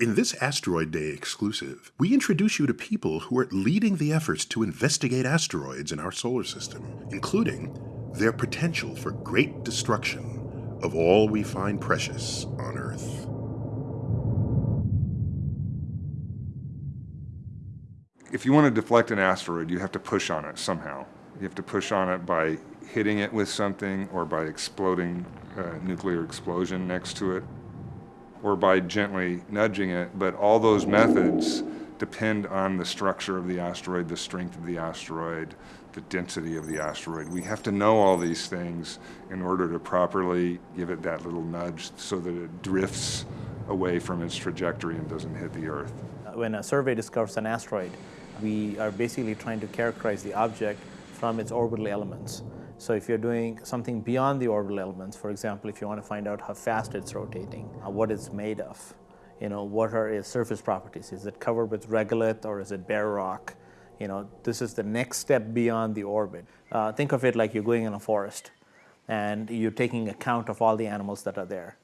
In this Asteroid Day exclusive, we introduce you to people who are leading the efforts to investigate asteroids in our solar system, including their potential for great destruction of all we find precious on Earth. If you want to deflect an asteroid, you have to push on it somehow. You have to push on it by hitting it with something or by exploding a nuclear explosion next to it or by gently nudging it, but all those methods depend on the structure of the asteroid, the strength of the asteroid, the density of the asteroid. We have to know all these things in order to properly give it that little nudge so that it drifts away from its trajectory and doesn't hit the Earth. When a survey discovers an asteroid, we are basically trying to characterize the object from its orbital elements. So if you're doing something beyond the orbital elements, for example, if you want to find out how fast it's rotating, uh, what it's made of, you know, what are its surface properties? Is it covered with regolith or is it bare rock? You know, this is the next step beyond the orbit. Uh, think of it like you're going in a forest and you're taking account of all the animals that are there.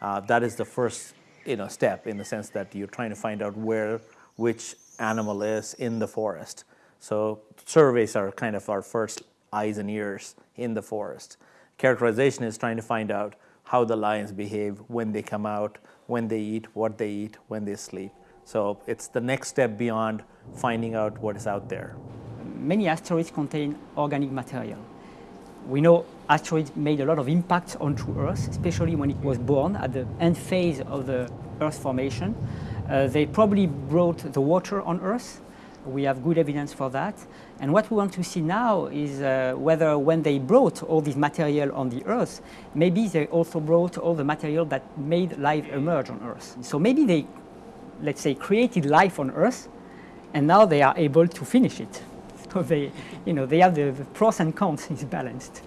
Uh, that is the first you know, step in the sense that you're trying to find out where which animal is in the forest. So surveys are kind of our first eyes and ears in the forest. Characterization is trying to find out how the lions behave when they come out, when they eat, what they eat, when they sleep. So it's the next step beyond finding out what is out there. Many asteroids contain organic material. We know asteroids made a lot of impact onto Earth, especially when it was born at the end phase of the Earth formation. Uh, they probably brought the water on Earth, we have good evidence for that. And what we want to see now is uh, whether when they brought all this material on the Earth, maybe they also brought all the material that made life emerge on Earth. So maybe they, let's say, created life on Earth, and now they are able to finish it. So they, you know, they have the, the pros and cons is balanced.